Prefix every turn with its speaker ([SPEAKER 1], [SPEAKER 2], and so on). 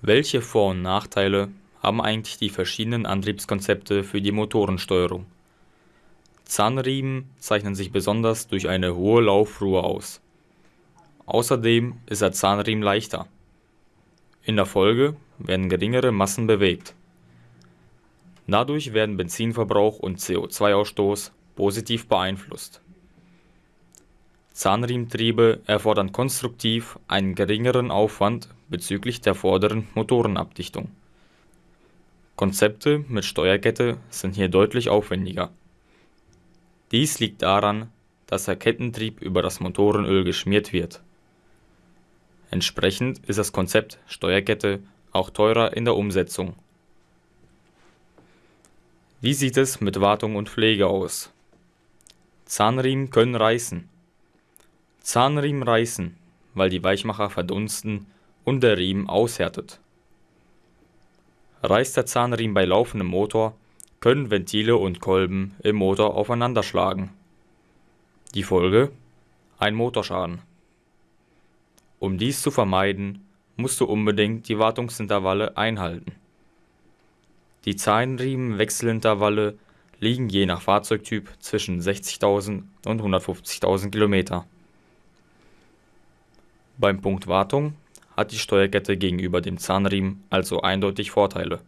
[SPEAKER 1] Welche Vor- und Nachteile haben eigentlich die verschiedenen Antriebskonzepte für die Motorensteuerung? Zahnriemen zeichnen sich besonders durch eine hohe Laufruhe aus. Außerdem ist der Zahnriemen leichter. In der Folge werden geringere Massen bewegt. Dadurch werden Benzinverbrauch und CO2-Ausstoß positiv beeinflusst. Zahnriementriebe erfordern konstruktiv einen geringeren Aufwand bezüglich der vorderen Motorenabdichtung. Konzepte mit Steuerkette sind hier deutlich aufwendiger. Dies liegt daran, dass der Kettentrieb über das Motorenöl geschmiert wird. Entsprechend ist das Konzept Steuerkette auch teurer in der Umsetzung. Wie sieht es mit Wartung und Pflege aus? Zahnriemen können reißen. Zahnriemen reißen, weil die Weichmacher verdunsten und der Riemen aushärtet. Reißt der Zahnriemen bei laufendem Motor, können Ventile und Kolben im Motor aufeinanderschlagen. Die Folge? Ein Motorschaden. Um dies zu vermeiden, musst du unbedingt die Wartungsintervalle einhalten. Die Zahnriemenwechselintervalle liegen je nach Fahrzeugtyp zwischen 60.000 und 150.000 Kilometer. Beim Punkt Wartung hat die Steuerkette gegenüber dem Zahnriemen also eindeutig Vorteile